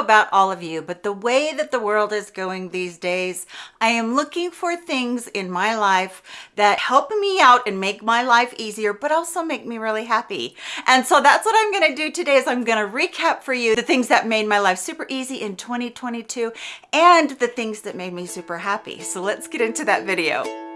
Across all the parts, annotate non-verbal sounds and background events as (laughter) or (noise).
about all of you, but the way that the world is going these days, I am looking for things in my life that help me out and make my life easier, but also make me really happy. And so that's what I'm gonna do today is I'm gonna recap for you the things that made my life super easy in 2022 and the things that made me super happy. So let's get into that video.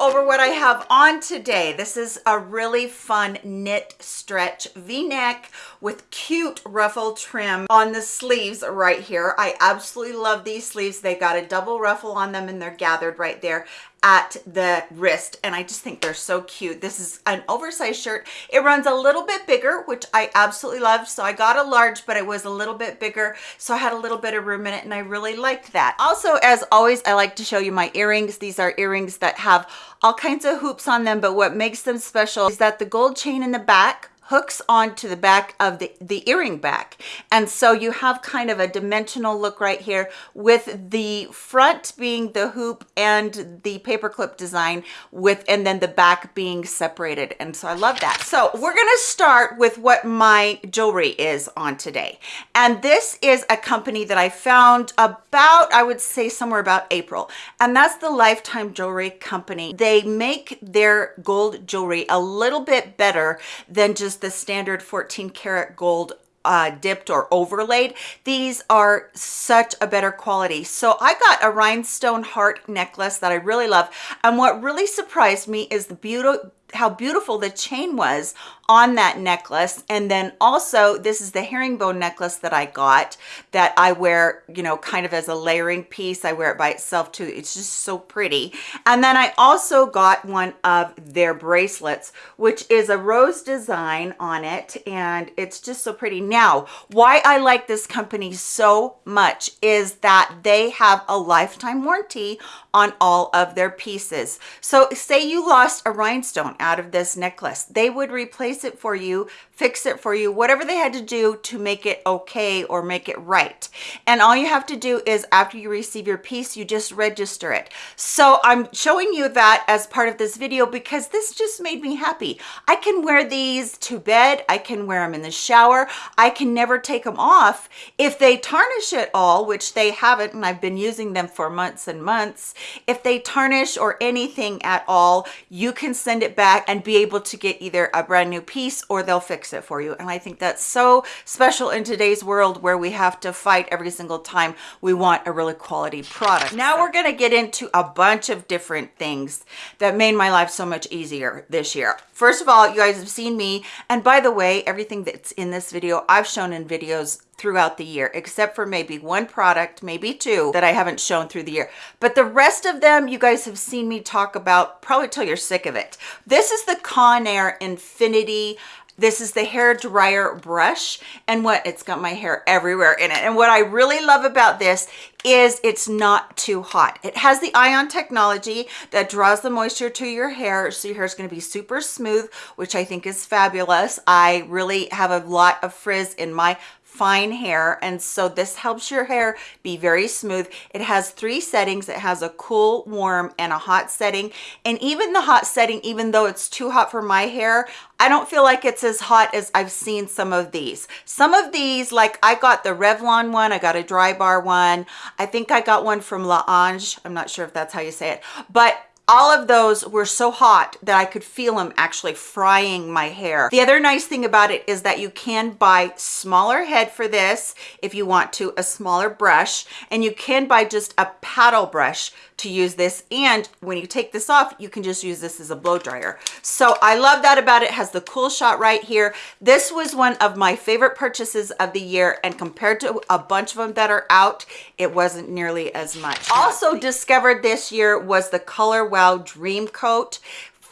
Over what I have on today. This is a really fun knit stretch v-neck with cute ruffle trim on the sleeves right here. I absolutely love these sleeves. They got a double ruffle on them and they're gathered right there at the wrist and I just think they're so cute. This is an oversized shirt. It runs a little bit bigger, which I absolutely love. So I got a large, but it was a little bit bigger. So I had a little bit of room in it and I really liked that. Also, as always, I like to show you my earrings. These are earrings that have all kinds of hoops on them, but what makes them special is that the gold chain in the back hooks onto the back of the, the earring back. And so you have kind of a dimensional look right here with the front being the hoop and the paperclip design with, and then the back being separated. And so I love that. So we're gonna start with what my jewelry is on today. And this is a company that I found about, I would say somewhere about April. And that's the Lifetime Jewelry Company. They make their gold jewelry a little bit better than just the standard 14 karat gold uh, dipped or overlaid. These are such a better quality. So I got a rhinestone heart necklace that I really love. And what really surprised me is the beauty how beautiful the chain was on that necklace. And then also this is the herringbone necklace that i got that i wear you know kind of as a layering piece. I wear it by itself too. It's just so pretty. And then i also got one of their bracelets which is a rose design on it and it's just so pretty. Now why i like this company so much is that they have a lifetime warranty on all of their pieces so say you lost a rhinestone out of this necklace. They would replace it for you fix it for you, whatever they had to do to make it okay or make it right. And all you have to do is after you receive your piece, you just register it. So I'm showing you that as part of this video because this just made me happy. I can wear these to bed. I can wear them in the shower. I can never take them off. If they tarnish at all, which they haven't, and I've been using them for months and months, if they tarnish or anything at all, you can send it back and be able to get either a brand new piece or they'll fix it for you. And I think that's so special in today's world where we have to fight every single time we want a really quality product. Now we're going to get into a bunch of different things that made my life so much easier this year. First of all, you guys have seen me. And by the way, everything that's in this video, I've shown in videos throughout the year, except for maybe one product, maybe two that I haven't shown through the year. But the rest of them, you guys have seen me talk about probably till you're sick of it. This is the Conair Infinity this is the hair dryer brush and what it's got my hair everywhere in it. And what I really love about this is it's not too hot. It has the ion technology that draws the moisture to your hair. So your hair is going to be super smooth, which I think is fabulous. I really have a lot of frizz in my fine hair and so this helps your hair be very smooth it has three settings it has a cool warm and a hot setting and even the hot setting even though it's too hot for my hair I don't feel like it's as hot as I've seen some of these. Some of these, like I got the Revlon one, I got a dry bar one. I think I got one from L'Ange. I'm not sure if that's how you say it, but all of those were so hot that I could feel them actually frying my hair. The other nice thing about it is that you can buy smaller head for this if you want to, a smaller brush, and you can buy just a paddle brush to use this. And when you take this off, you can just use this as a blow dryer. So I love that about it. it has the cool shot right here. This was one of my favorite purchases of the year. And compared to a bunch of them that are out, it wasn't nearly as much. Also discovered this year was the Color Wow Dream Coat.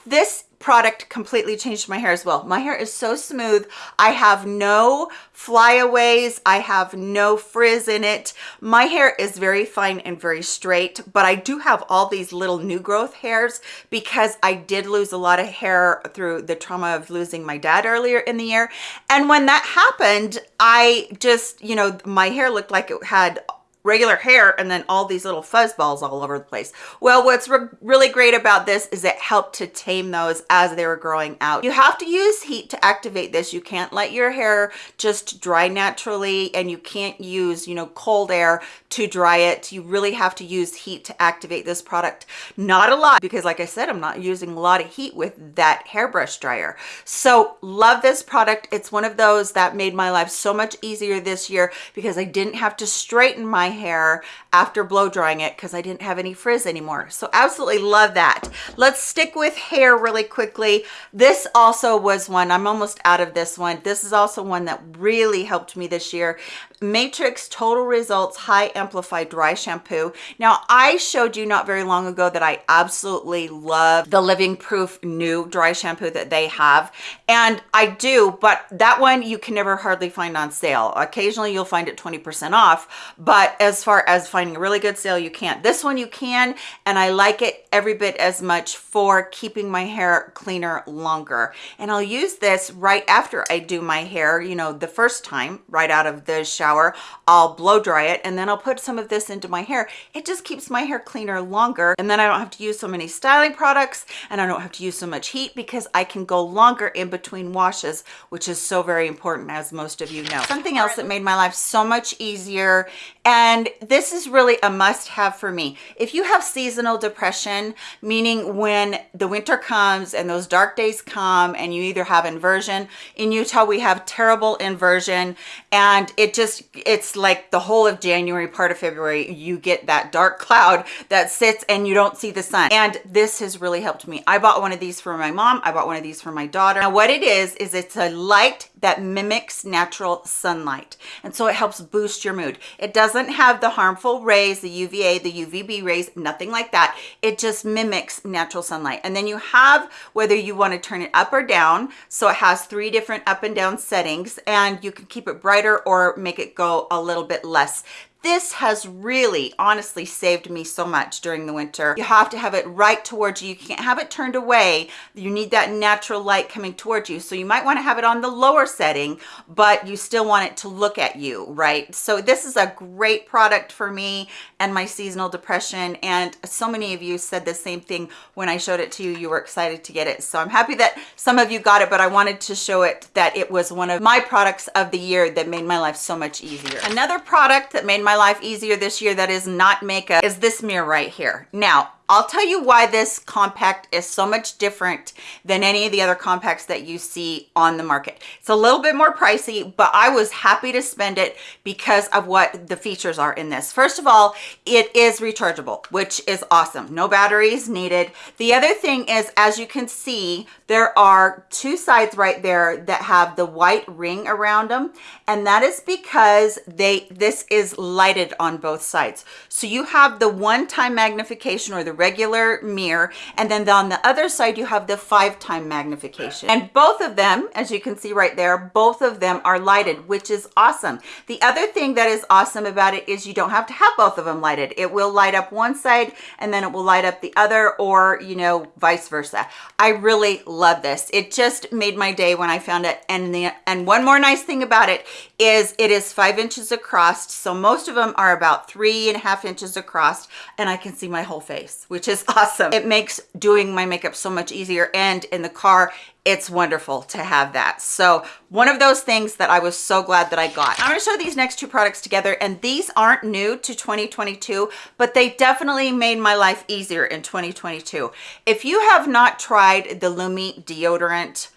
This product completely changed my hair as well. My hair is so smooth. I have no flyaways. I have no frizz in it. My hair is very fine and very straight, but I do have all these little new growth hairs because I did lose a lot of hair through the trauma of losing my dad earlier in the year. And when that happened, I just, you know, my hair looked like it had regular hair and then all these little fuzz balls all over the place. Well, what's re really great about this is it helped to tame those as they were growing out. You have to use heat to activate this. You can't let your hair just dry naturally and you can't use, you know, cold air to dry it. You really have to use heat to activate this product. Not a lot because like I said, I'm not using a lot of heat with that hairbrush dryer. So love this product. It's one of those that made my life so much easier this year because I didn't have to straighten my hair after blow drying it because I didn't have any frizz anymore. So absolutely love that. Let's stick with hair really quickly. This also was one, I'm almost out of this one. This is also one that really helped me this year. Matrix Total Results High Amplified Dry Shampoo. Now, I showed you not very long ago that I absolutely love the Living Proof new dry shampoo that they have. And I do, but that one you can never hardly find on sale. Occasionally you'll find it 20% off, but as far as finding a really good sale, you can't. This one you can, and I like it every bit as much for keeping my hair cleaner longer. And I'll use this right after I do my hair, you know, the first time, right out of the shower shower i'll blow dry it and then i'll put some of this into my hair. It just keeps my hair cleaner longer and then i don't have to use so many styling products and i don't have to use so much heat because i can go longer in between washes which is so very important as most of you know. Something else that made my life so much easier and this is really a must have for me if you have seasonal depression meaning when the winter comes and those dark days come and you either have inversion in utah we have terrible inversion and it just it's like the whole of January, part of February, you get that dark cloud that sits and you don't see the sun. And this has really helped me. I bought one of these for my mom. I bought one of these for my daughter. Now what it is, is it's a light that mimics natural sunlight. And so it helps boost your mood. It doesn't have the harmful rays, the UVA, the UVB rays, nothing like that. It just mimics natural sunlight. And then you have whether you want to turn it up or down. So it has three different up and down settings and you can keep it brighter or make it go a little bit less this has really honestly saved me so much during the winter. You have to have it right towards you. You can't have it turned away. You need that natural light coming towards you. So you might want to have it on the lower setting but you still want it to look at you right? So this is a great product for me and my seasonal depression. And so many of you said the same thing when i showed it to you. You were excited to get it. So i'm happy that some of you got it but i wanted to show it that it was one of my products of the year that made my life so much easier. Another product that made my life easier this year that is not makeup is this mirror right here. Now, I'll tell you why this compact is so much different than any of the other compacts that you see on the market. It's a little bit more pricey, but I was happy to spend it because of what the features are in this. First of all, it is rechargeable, which is awesome. No batteries needed. The other thing is, as you can see, there are two sides right there that have the white ring around them. And that is because they this is lighted on both sides. So you have the one-time magnification or the regular mirror and then on the other side you have the five time magnification. And both of them as you can see right there both of them are lighted which is awesome. The other thing that is awesome about it is you don't have to have both of them lighted. It will light up one side and then it will light up the other or you know vice versa. I really love this. It just made my day when i found it. And the and one more nice thing about it is it is five inches across so most of them are about three and a half inches across and i can see my whole face which is (laughs) awesome. It makes doing my makeup so much easier and in the car it's wonderful to have that. So one of those things that i was so glad that i got. I'm to show these next two products together and these aren't new to 2022 but they definitely made my life easier in 2022 if you have not tried the Lume deodorant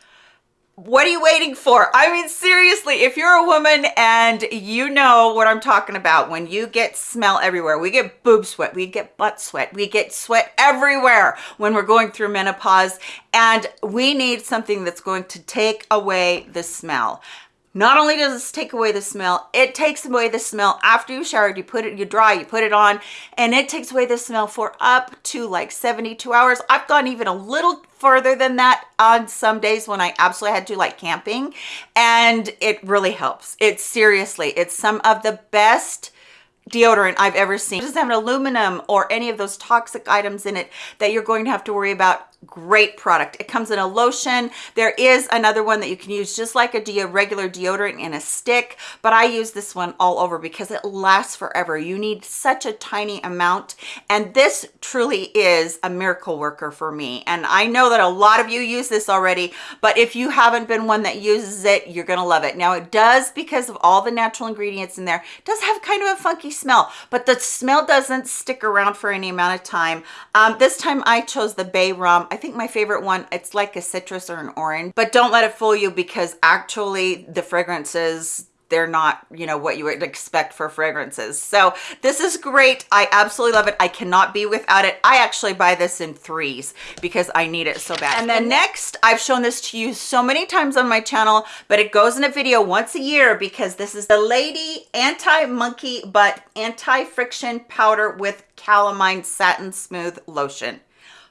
what are you waiting for? I mean seriously if you're a woman and you know what i'm talking about when you get smell everywhere we get boob sweat we get butt sweat we get sweat everywhere when we're going through menopause and we need something that's going to take away the smell not only does this take away the smell it takes away the smell after you showered you put it you dry you put it on and it takes away the smell for up to like 72 hours i've gone even a little further than that on some days when i absolutely had to like camping and it really helps it's seriously it's some of the best deodorant I've ever seen. It doesn't have an aluminum or any of those toxic items in it that you're going to have to worry about great product. It comes in a lotion. There is another one that you can use just like a de regular deodorant in a stick but i use this one all over because it lasts forever. You need such a tiny amount and this truly is a miracle worker for me. And i know that a lot of you use this already but if you haven't been one that uses it you're gonna love it. Now it does because of all the natural ingredients in there does have kind of a funky smell but the smell doesn't stick around for any amount of time. Um, this time i chose the bay rum I think my favorite one, it's like a citrus or an orange, but don't let it fool you because actually the fragrances they're not you know what you would expect for fragrances. So this is great. I absolutely love it. I cannot be without it. I actually buy this in threes because i need it so bad. And then next i've shown this to you so many times on my channel but it goes in a video once a year because this is the lady anti-monkey butt anti-friction powder with calamine satin smooth lotion.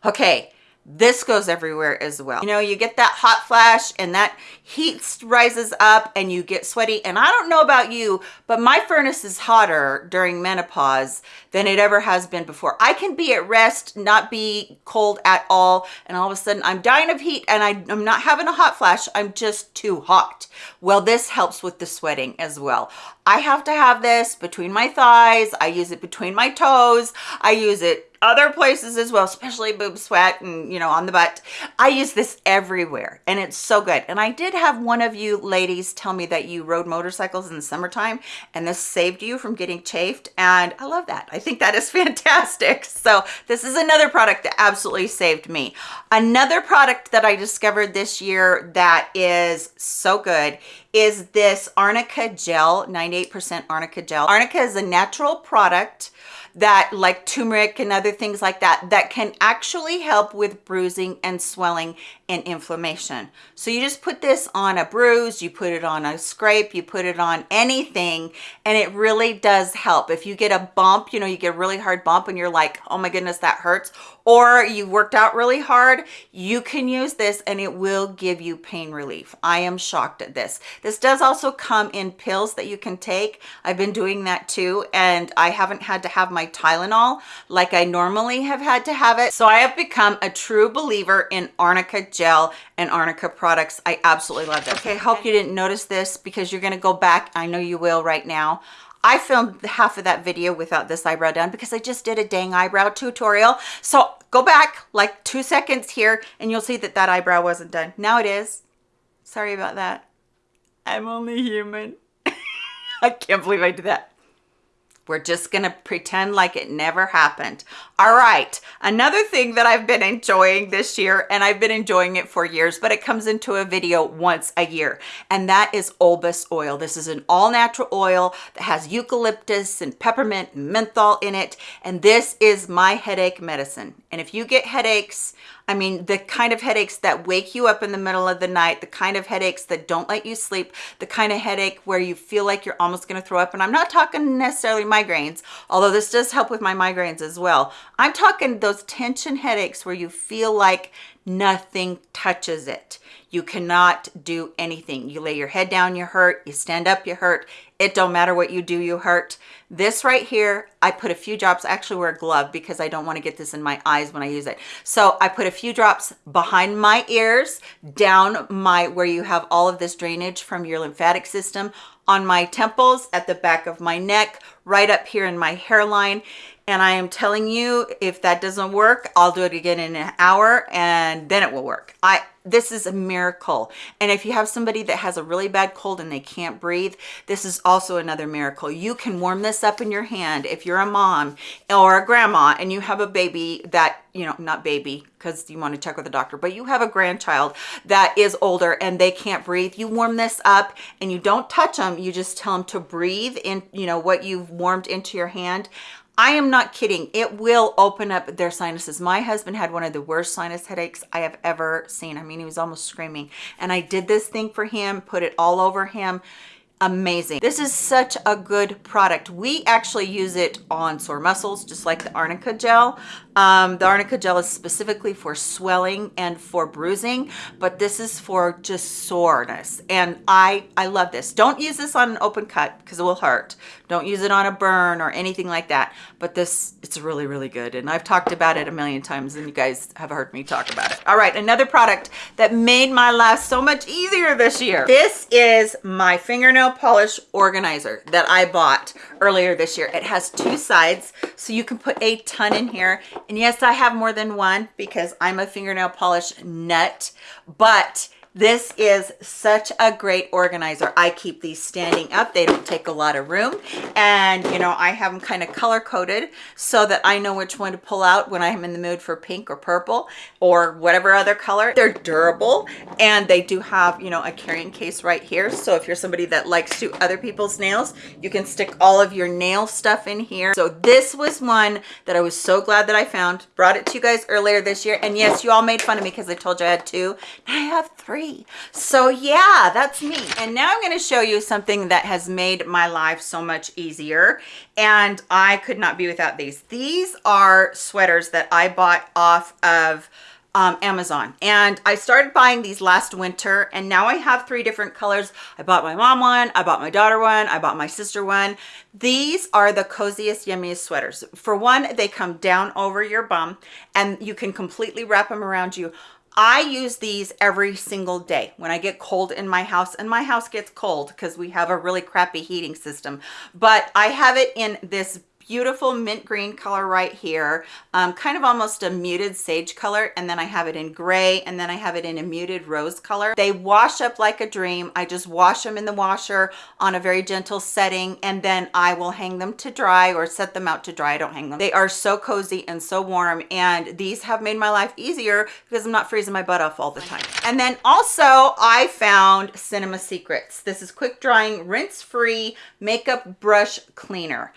Okay this goes everywhere as well. You know you get that hot flash and that heat rises up and you get sweaty. And i don't know about you but my furnace is hotter during menopause than it ever has been before. I can be at rest not be cold at all and all of a sudden i'm dying of heat and I, i'm not having a hot flash. I'm just too hot. Well this helps with the sweating as well. I have to have this between my thighs. I use it between my toes. I use it other places as well, especially boob sweat and, you know, on the butt. I use this everywhere and it's so good. And I did have one of you ladies tell me that you rode motorcycles in the summertime and this saved you from getting chafed. And I love that. I think that is (laughs) fantastic. So this is another product that absolutely saved me. Another product that I discovered this year that is so good is this Arnica Gel, 98% Arnica Gel. Arnica is a natural product that like turmeric and other things like that that can actually help with bruising and swelling and inflammation. So you just put this on a bruise you put it on a scrape you put it on anything and it really does help. If you get a bump you know you get a really hard bump and you're like oh my goodness that hurts or you worked out really hard you can use this and it will give you pain relief. I am shocked at this. This does also come in pills that you can take. I've been doing that too and i haven't had to have my tylenol like i normally have had to have it. So i have become a true believer in arnica gel and arnica products i absolutely love it okay hope you didn't notice this because you're going to go back i know you will right now I filmed half of that video without this eyebrow done because I just did a dang eyebrow tutorial. So go back like two seconds here and you'll see that that eyebrow wasn't done. Now it is. Sorry about that. I'm only human. (laughs) I can't believe I did that. We're just going to pretend like it never happened. All right. Another thing that I've been enjoying this year, and I've been enjoying it for years, but it comes into a video once a year, and that is Olbas oil. This is an all natural oil that has eucalyptus and peppermint and menthol in it. And this is my headache medicine. And if you get headaches, I mean, the kind of headaches that wake you up in the middle of the night, the kind of headaches that don't let you sleep, the kind of headache where you feel like you're almost going to throw up. And I'm not talking necessarily migraines, although this does help with my migraines as well. I'm talking those tension headaches where you feel like nothing touches it. You cannot do anything. You lay your head down, you hurt. You stand up, you hurt. It don't matter what you do, you hurt. This right here, I put a few drops, I actually wear a glove because I don't want to get this in my eyes when I use it. So I put a few drops behind my ears, down my, where you have all of this drainage from your lymphatic system, on my temples, at the back of my neck, right up here in my hairline. And I am telling you, if that doesn't work, I'll do it again in an hour and then it will work. I this is a miracle. And if you have somebody that has a really bad cold and they can't breathe this is also another miracle. You can warm this up in your hand if you're a mom or a grandma and you have a baby that you know not baby because you want to check with the doctor but you have a grandchild that is older and they can't breathe you warm this up and you don't touch them you just tell them to breathe in you know what you've warmed into your hand I am not kidding. It will open up their sinuses. My husband had one of the worst sinus headaches I have ever seen. I mean, he was almost screaming. And I did this thing for him, put it all over him amazing this is such a good product we actually use it on sore muscles just like the arnica gel Um, the arnica gel is specifically for swelling and for bruising, but this is for just soreness. And I, I love this. Don't use this on an open cut because it will hurt. Don't use it on a burn or anything like that. But this, it's really, really good. And I've talked about it a million times and you guys have heard me talk about it. All right, another product that made my life so much easier this year. This is my fingernail polish organizer that I bought earlier this year. It has two sides, so you can put a ton in here and yes, I have more than one because I'm a fingernail polish nut, but this is such a great organizer. I keep these standing up. They don't take a lot of room. And, you know, I have them kind of color coded so that I know which one to pull out when I'm in the mood for pink or purple or whatever other color. They're durable and they do have, you know, a carrying case right here. So if you're somebody that likes to other people's nails, you can stick all of your nail stuff in here. So this was one that I was so glad that I found. Brought it to you guys earlier this year. And yes, you all made fun of me because I told you I had two. Now I have three So yeah, that's me. And now I'm going to show you something that has made my life so much easier. And I could not be without these. These are sweaters that I bought off of um, Amazon. And I started buying these last winter and now I have three different colors. I bought my mom one, I bought my daughter one, I bought my sister one. These are the coziest, yummiest sweaters. For one, they come down over your bum and you can completely wrap them around you. I use these every single day when I get cold in my house and my house gets cold because we have a really crappy heating system. But I have it in this beautiful mint green color right here um, kind of almost a muted sage color and then I have it in gray and then I have it in a muted rose color. They wash up like a dream. I just wash them in the washer on a very gentle setting and then I will hang them to dry or set them out to dry. I don't hang them. They are so cozy and so warm and these have made my life easier because I'm not freezing my butt off all the time. And then also I found Cinema Secrets. This is quick drying rinse free makeup brush cleaner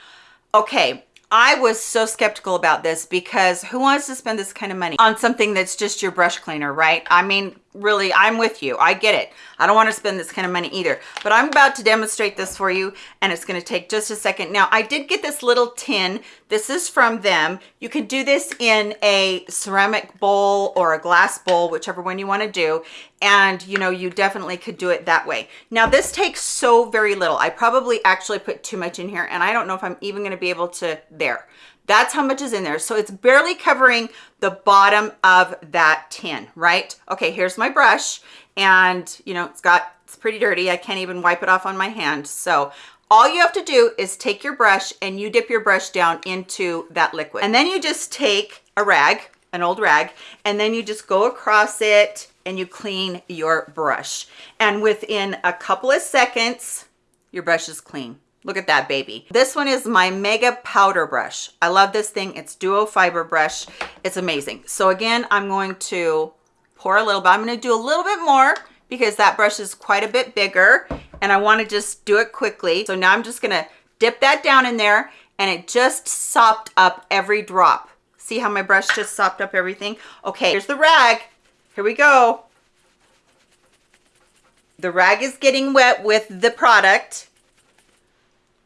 Okay, I was so skeptical about this because who wants to spend this kind of money on something that's just your brush cleaner, right? I mean, really i'm with you. I get it. I don't want to spend this kind of money either. But i'm about to demonstrate this for you and it's going to take just a second. Now i did get this little tin. This is from them. You can do this in a ceramic bowl or a glass bowl whichever one you want to do. And you know you definitely could do it that way. Now this takes so very little. I probably actually put too much in here and i don't know if i'm even going to be able to there that's how much is in there. So it's barely covering the bottom of that tin, right? Okay, here's my brush and you know, it's got, it's pretty dirty. I can't even wipe it off on my hand. So all you have to do is take your brush and you dip your brush down into that liquid. And then you just take a rag, an old rag, and then you just go across it and you clean your brush. And within a couple of seconds, your brush is clean. Look at that baby. This one is my Mega Powder Brush. I love this thing. It's duo fiber brush. It's amazing. So again, I'm going to pour a little bit. I'm going to do a little bit more because that brush is quite a bit bigger and I want to just do it quickly. So now I'm just going to dip that down in there and it just sopped up every drop. See how my brush just sopped up everything? Okay, here's the rag. Here we go. The rag is getting wet with the product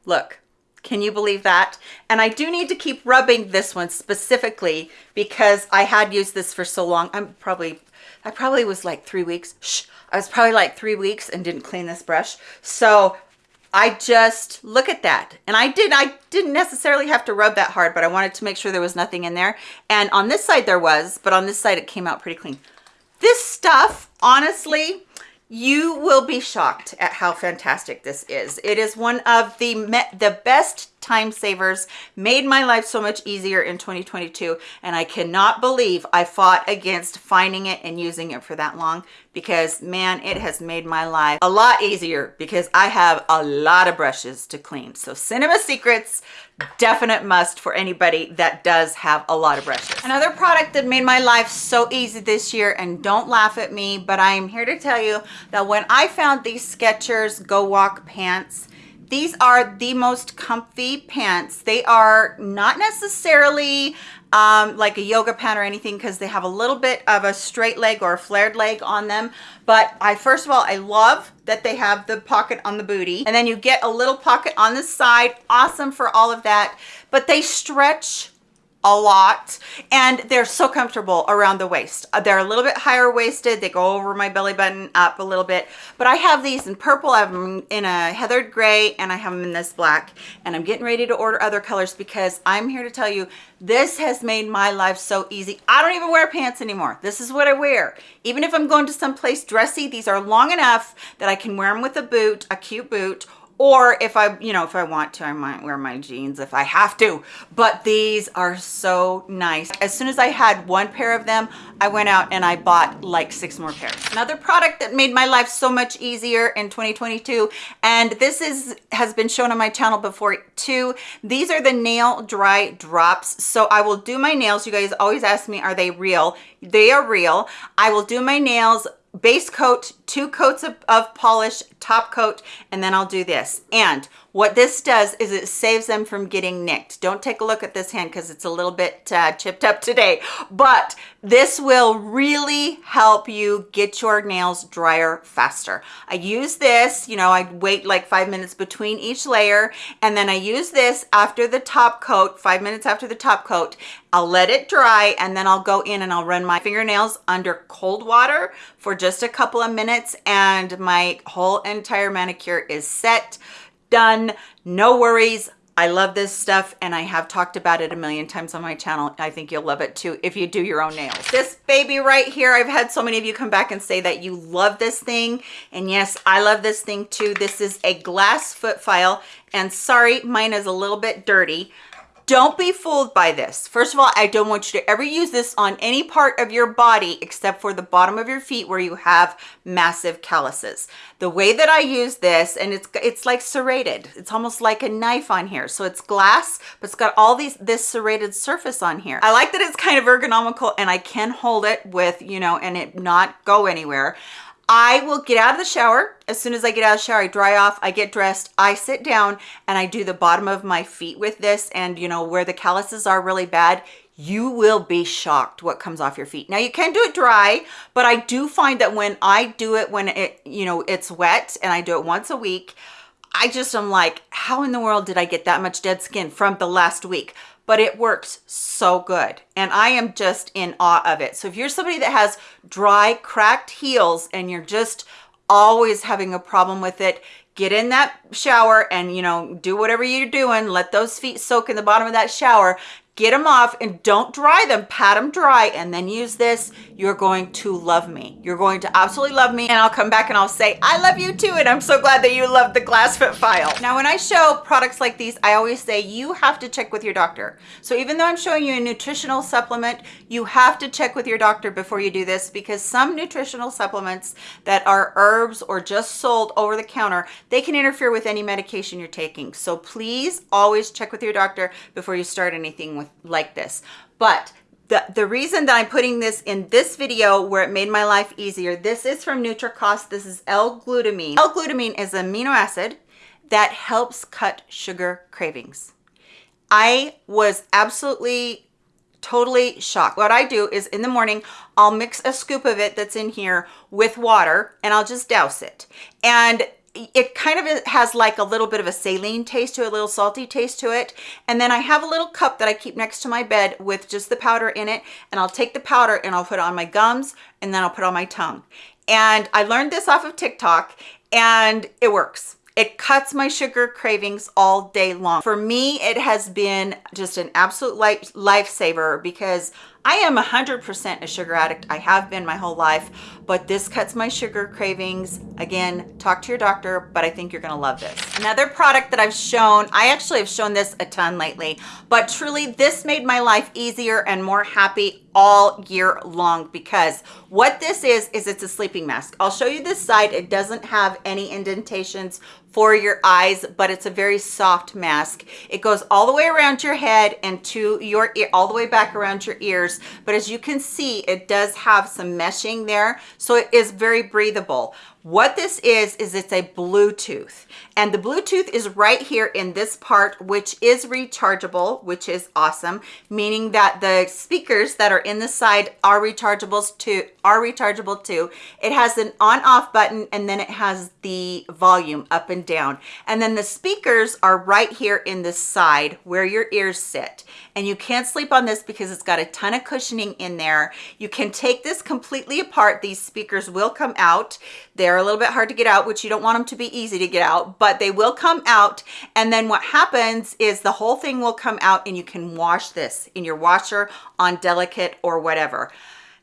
Look, can you believe that? And I do need to keep rubbing this one specifically because I had used this for so long. I'm probably, I probably was like three weeks. Shh, I was probably like three weeks and didn't clean this brush. So I just look at that. And I did, I didn't necessarily have to rub that hard, but I wanted to make sure there was nothing in there. And on this side there was, but on this side it came out pretty clean. This stuff, honestly, you will be shocked at how fantastic this is. It is one of the the best time savers, made my life so much easier in 2022. And I cannot believe I fought against finding it and using it for that long because man, it has made my life a lot easier because I have a lot of brushes to clean. So Cinema Secrets, definite must for anybody that does have a lot of brushes. Another product that made my life so easy this year, and don't laugh at me, but I'm here to tell you that when I found these Skechers Go Walk pants, these are the most comfy pants. They are not necessarily um, like a yoga pant or anything because they have a little bit of a straight leg or a flared leg on them. But I, first of all, I love that they have the pocket on the booty and then you get a little pocket on the side. Awesome for all of that. But they stretch a lot and they're so comfortable around the waist. Uh, they're a little bit higher waisted they go over my belly button up a little bit but i have these in purple i have them in a heathered gray and i have them in this black and i'm getting ready to order other colors because i'm here to tell you this has made my life so easy. I don't even wear pants anymore. This is what i wear. Even if i'm going to some place dressy these are long enough that i can wear them with a boot a cute boot or if I, you know, if I want to, I might wear my jeans if I have to, but these are so nice. As soon as I had one pair of them, I went out and I bought like six more pairs. Another product that made my life so much easier in 2022, and this is has been shown on my channel before too. These are the nail dry drops. So I will do my nails. You guys always ask me, are they real? They are real. I will do my nails base coat, two coats of, of polish, top coat, and then I'll do this. And what this does is it saves them from getting nicked. Don't take a look at this hand because it's a little bit uh, chipped up today, but this will really help you get your nails drier faster. I use this, you know, I wait like five minutes between each layer, and then I use this after the top coat, five minutes after the top coat. I'll let it dry, and then I'll go in and I'll run my fingernails under cold water for just a couple of minutes, and my whole entire manicure is set done no worries I love this stuff and I have talked about it a million times on my channel. I think you'll love it too if you do your own nails. This baby right here, I've had so many of you come back and say that you love this thing. And yes, I love this thing too. This is a glass foot file and sorry, mine is a little bit dirty don't be fooled by this. First of all, I don't want you to ever use this on any part of your body except for the bottom of your feet where you have massive calluses. The way that I use this, and it's it's like serrated. It's almost like a knife on here. So it's glass, but it's got all these this serrated surface on here. I like that it's kind of ergonomical and I can hold it with, you know, and it not go anywhere. I will get out of the shower. As soon as I get out of the shower, I dry off, I get dressed, I sit down and I do the bottom of my feet with this. And you know, where the calluses are really bad, you will be shocked what comes off your feet. Now you can do it dry, but I do find that when I do it, when it, you know, it's wet and I do it once a week, I just am like, how in the world did I get that much dead skin from the last week? But it works so good. And I am just in awe of it. So if you're somebody that has dry, cracked heels and you're just always having a problem with it, get in that shower and, you know, do whatever you're doing. Let those feet soak in the bottom of that shower get them off and don't dry them pat them dry and then use this you're going to love me. You're going to absolutely love me and i'll come back and i'll say i love you too and i'm so glad that you love the glass fit file. Now when i show products like these i always say you have to check with your doctor. So even though i'm showing you a nutritional supplement you have to check with your doctor before you do this because some nutritional supplements that are herbs or just sold over the counter they can interfere with any medication you're taking. So please always check with your doctor before you start anything with like this but the, the reason that I'm putting this in this video where it made my life easier, this is from Nutricost. This is L-glutamine. L-glutamine is an amino acid that helps cut sugar cravings. I was absolutely totally shocked. What I do is in the morning, I'll mix a scoop of it that's in here with water and I'll just douse it. And it kind of has like a little bit of a saline taste to it, a little salty taste to it. And then I have a little cup that I keep next to my bed with just the powder in it. And I'll take the powder and I'll put it on my gums and then I'll put it on my tongue. And I learned this off of TikTok and it works. It cuts my sugar cravings all day long. For me, it has been just an absolute life lifesaver because I am 100% a sugar addict. I have been my whole life, but this cuts my sugar cravings. Again, talk to your doctor, but I think you're gonna love this. Another product that I've shown, I actually have shown this a ton lately, but truly this made my life easier and more happy all year long because what this is, is it's a sleeping mask. I'll show you this side. It doesn't have any indentations for your eyes, but it's a very soft mask. It goes all the way around your head and to your ear, all the way back around your ears. But as you can see, it does have some meshing there. So it is very breathable. What this is, is it's a Bluetooth and the Bluetooth is right here in this part, which is rechargeable, which is awesome, meaning that the speakers that are in the side are rechargeables too, are rechargeable too. It has an on off button and then it has the volume up and down. And then the speakers are right here in the side where your ears sit. And you can't sleep on this because it's got a ton of cushioning in there. You can take this completely apart. These speakers will come out. They're a little bit hard to get out, which you don't want them to be easy to get out, but they will come out. And then what happens is the whole thing will come out and you can wash this in your washer on delicate or whatever.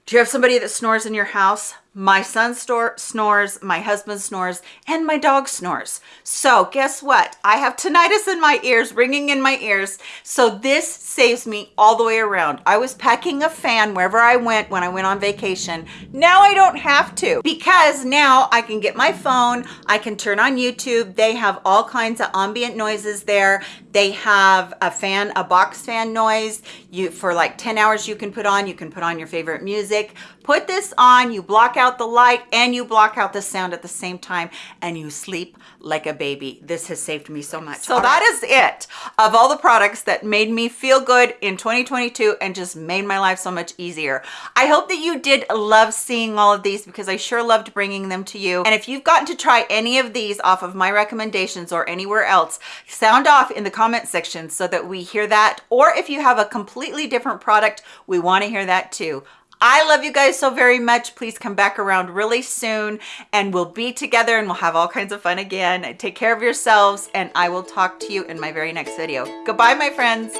Do you have somebody that snores in your house? My son snores, my husband snores, and my dog snores. So guess what? I have tinnitus in my ears, ringing in my ears. So this saves me all the way around. I was packing a fan wherever I went when I went on vacation. Now I don't have to because now I can get my phone, I can turn on YouTube. They have all kinds of ambient noises there. They have a fan, a box fan noise. You For like 10 hours you can put on, you can put on your favorite music. Put this on, you block out the light and you block out the sound at the same time and you sleep like a baby. This has saved me so much. So that is it of all the products that made me feel good in 2022 and just made my life so much easier. I hope that you did love seeing all of these because I sure loved bringing them to you. And if you've gotten to try any of these off of my recommendations or anywhere else, sound off in the comment section so that we hear that. Or if you have a completely different product, we want to hear that too. I love you guys so very much. Please come back around really soon and we'll be together and we'll have all kinds of fun again. Take care of yourselves and I will talk to you in my very next video. Goodbye, my friends.